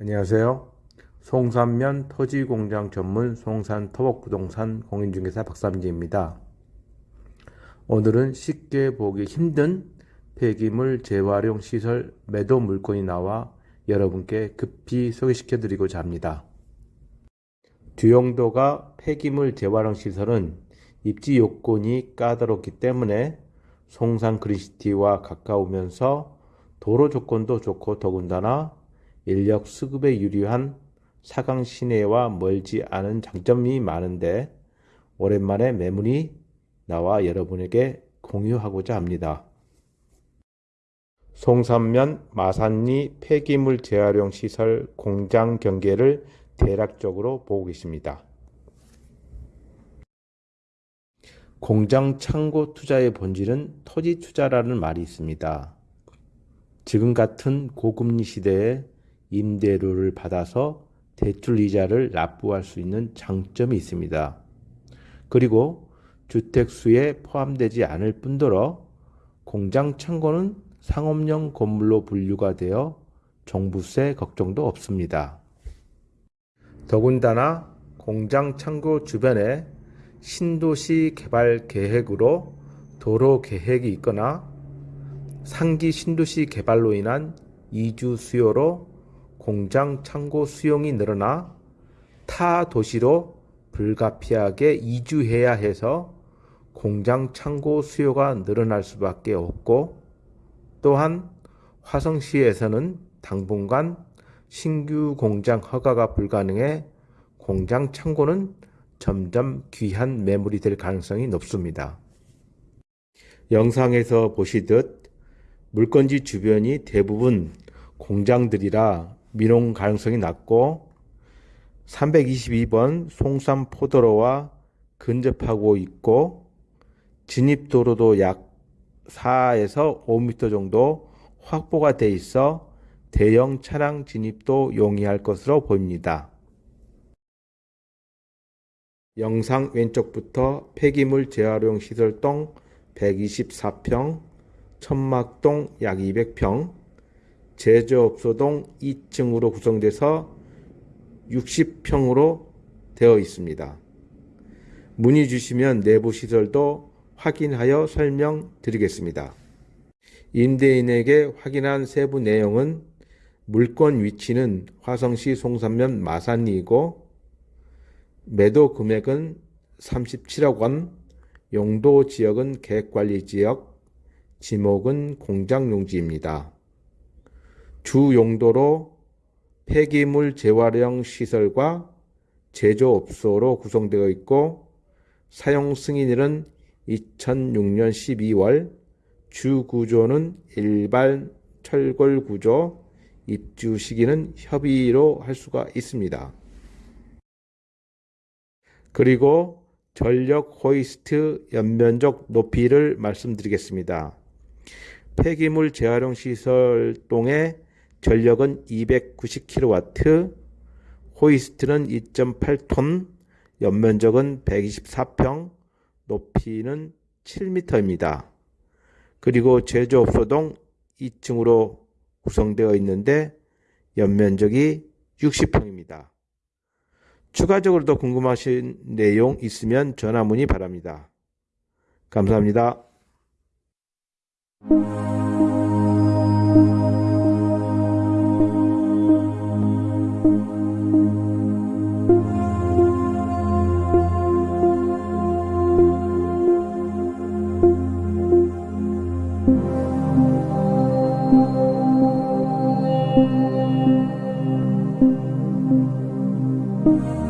안녕하세요. 송산면 토지공장 전문 송산 토목부동산 공인중개사 박삼지입니다. 오늘은 쉽게 보기 힘든 폐기물 재활용 시설 매도 물건이 나와 여러분께 급히 소개시켜 드리고자 합니다. 주용도가 폐기물 재활용 시설은 입지 요건이 까다롭기 때문에 송산 그린시티와 가까우면서 도로 조건도 좋고 더군다나 인력 수급에 유리한 사강 시내와 멀지 않은 장점이 많은데 오랜만에 매물이 나와 여러분에게 공유하고자 합니다. 송산면 마산리 폐기물 재활용 시설 공장 경계를 대략적으로 보고 계십니다. 공장 창고 투자의 본질은 토지 투자라는 말이 있습니다. 지금 같은 고금리 시대에 임대료를 받아서 대출 이자를 납부할 수 있는 장점이 있습니다. 그리고 주택수에 포함되지 않을 뿐더러 공장 창고는 상업용 건물로 분류가 되어 종부세 걱정도 없습니다. 더군다나 공장 창고 주변에 신도시 개발 계획으로 도로 계획이 있거나 상기 신도시 개발로 인한 이주 수요로 공장 창고 수용이 늘어나 타 도시로 불가피하게 이주해야 해서 공장 창고 수요가 늘어날 수밖에 없고 또한 화성시에서는 당분간 신규 공장 허가가 불가능해 공장 창고는 점점 귀한 매물이 될 가능성이 높습니다. 영상에서 보시듯 물건지 주변이 대부분 공장들이라 민용 가능성이 낮고 322번 송산포도로와 근접하고 있고 진입도로도 약 4에서 5m 정도 확보가 돼 있어 대형 차량 진입도 용이할 것으로 보입니다. 영상 왼쪽부터 폐기물 재활용 시설동 124평, 천막동 약 200평, 제조업소동 2층으로 구성돼서 60평으로 되어 있습니다. 문의 주시면 내부 시설도 확인하여 설명드리겠습니다. 임대인에게 확인한 세부 내용은 물건 위치는 화성시 송산면 마산리이고 매도 금액은 37억 원, 용도 지역은 계획관리지역, 지목은 공장용지입니다. 주 용도로 폐기물 재활용 시설과 제조업소로 구성되어 있고 사용 승인일은 2006년 12월 주 구조는 일반 철골 구조 입주 시기는 협의로 할 수가 있습니다. 그리고 전력 호이스트 연면적 높이를 말씀드리겠습니다. 폐기물 재활용 시설 동의 전력은 290kW, 호이스트는 2.8톤, 연면적은 124평, 높이는 7m입니다. 그리고 제조업소동 2층으로 구성되어 있는데 연면적이 60평입니다. 추가적으로 더 궁금하신 내용 있으면 전화 문의 바랍니다. 감사합니다. Música